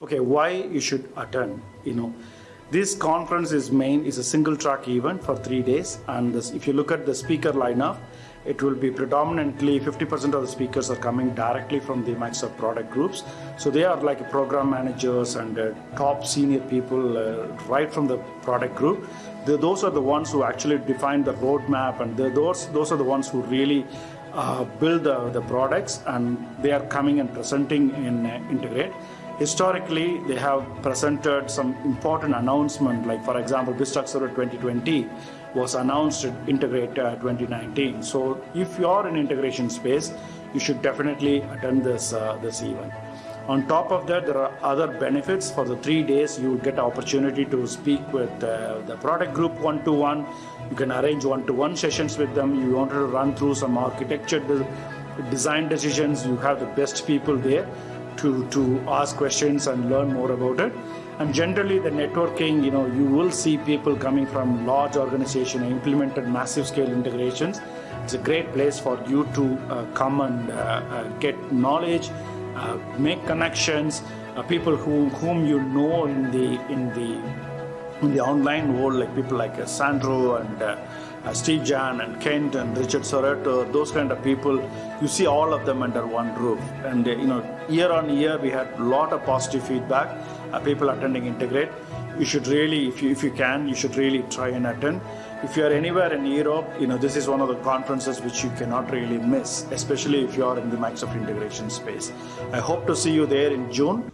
Okay, why you should attend? You know, this conference is main is a single track event for three days, and this, if you look at the speaker lineup, it will be predominantly 50% of the speakers are coming directly from the Microsoft product groups. So they are like program managers and uh, top senior people uh, right from the product group. The, those are the ones who actually define the roadmap, and the, those those are the ones who really uh, build the, the products, and they are coming and presenting in uh, Integrate. Historically, they have presented some important announcement, like for example, BizTalk 2020 was announced at Integrate uh, 2019. So if you are in integration space, you should definitely attend this uh, this event. On top of that, there are other benefits. For the three days, you will get opportunity to speak with uh, the product group one to one. You can arrange one to one sessions with them. You wanted to run through some architecture de- design decisions. You have the best people there to, to ask questions and learn more about it. And generally, the networking, you know, you will see people coming from large organization implemented massive scale integrations. It's a great place for you to uh, come and uh, uh, get knowledge, uh, make connections, uh, people who, whom you know in the in the in the online world, like people like uh, Sandro and uh, Steef-Jan and Kent and Richard Seroter, those kind of people, you see all of them under one roof. And uh, you know, year on year, we had a lot of positive feedback. Uh, people attending Integrate. You should really, if you if you can, you should really try and attend. If you are anywhere in Europe, you know this is one of the conferences which you cannot really miss, especially if you are in the Microsoft integration space. I hope to see you there in June.